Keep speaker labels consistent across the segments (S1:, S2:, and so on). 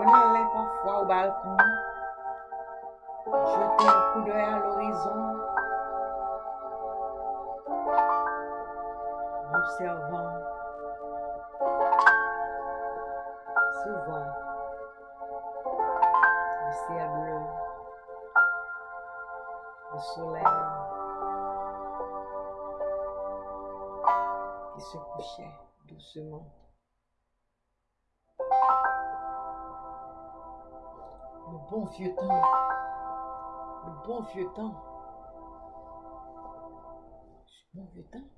S1: On allait parfois au balcon, jeter un coup d'œil à l'horizon, observant. Souvent. Le ciel bleu, le soleil. Qui se couchait doucement. Bon vieux temps, le bon vieux temps, le bon vieux temps.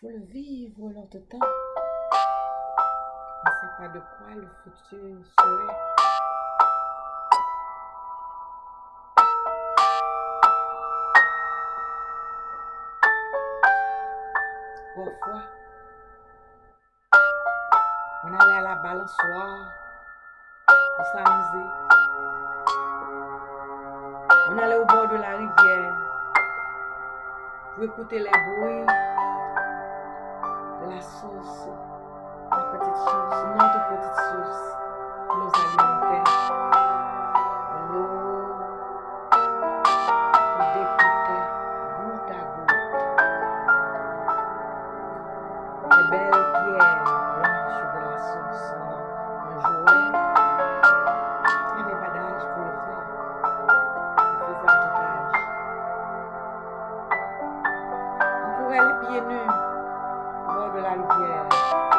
S1: Faut le vivre l'autre temps. On ne sait pas de quoi le futur serait. Parfois, on allait à la balançoire pour s'amuser. On allait au bord de la rivière pour écouter les bruits de la source, la petite source, notre petite source qui nous au bord de la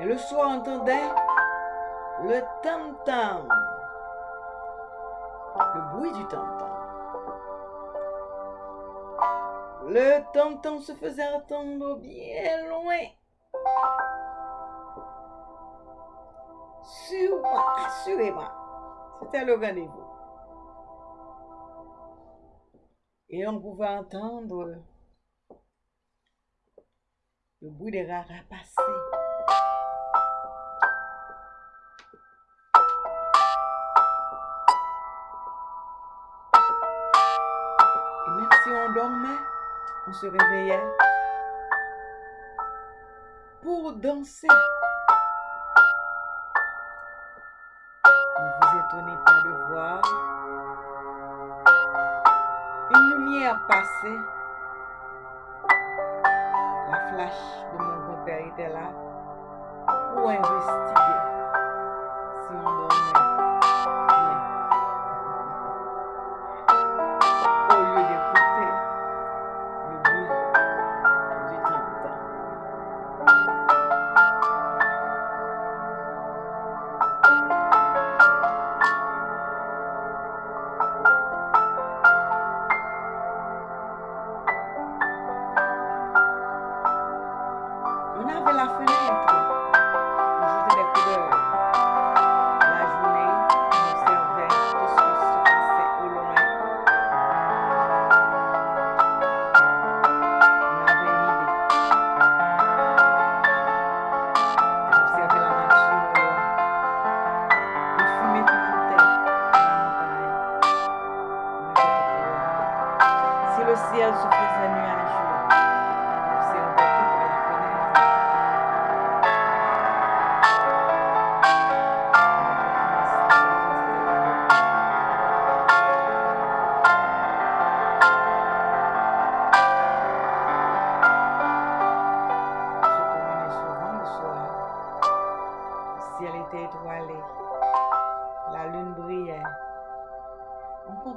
S1: Et le soir, on entendait le tam-tam. Le bruit du tam-tam. Le tam-tam se faisait entendre bien loin. Sûrement, assurément, c'était le rendez-vous. Et on pouvait entendre le bruit des rats passer. Et même si on dormait, on se réveillait pour danser. Ne vous étonnez pas de voir une lumière passer. flash de mon grand-père était là pour investir. La fenêtre.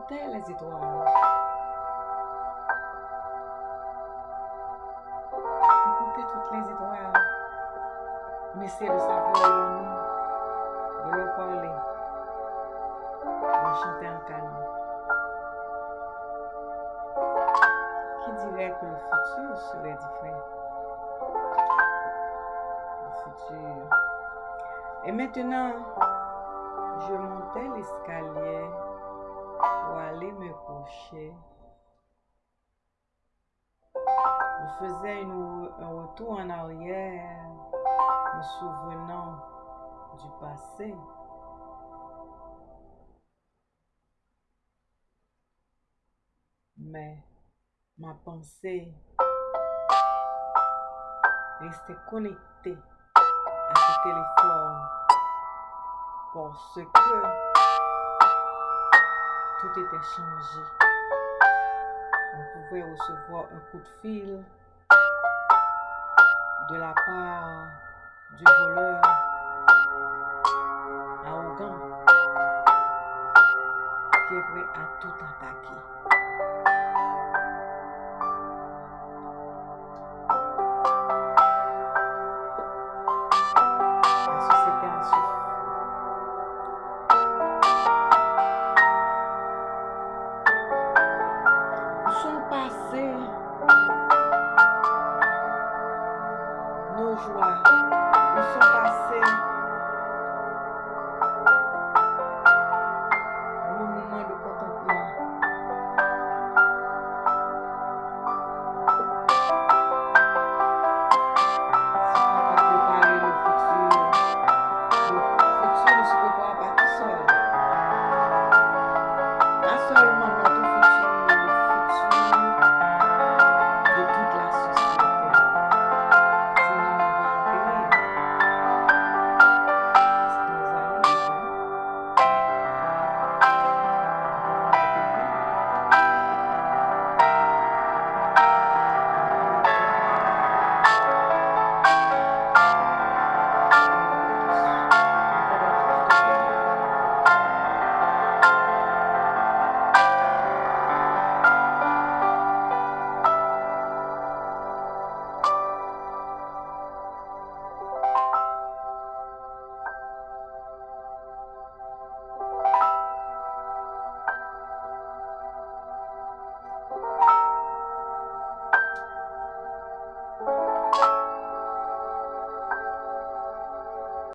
S1: Comptait les étoiles. On comptait toutes les étoiles. On essayait de savoir leur nom, de parler, de chanter un canon. Qui dirait que le futur serait différent? Le futur. Et maintenant, je montais l'escalier aller me coucher. Je faisais une- un retour en arrière, me souvenant du passé. Mais ma pensée restait connectée à ce téléphone parce que tout était changé. On pouvait recevoir un coup de fil de la part du voleur arrogant qui est prêt à tout attaquer.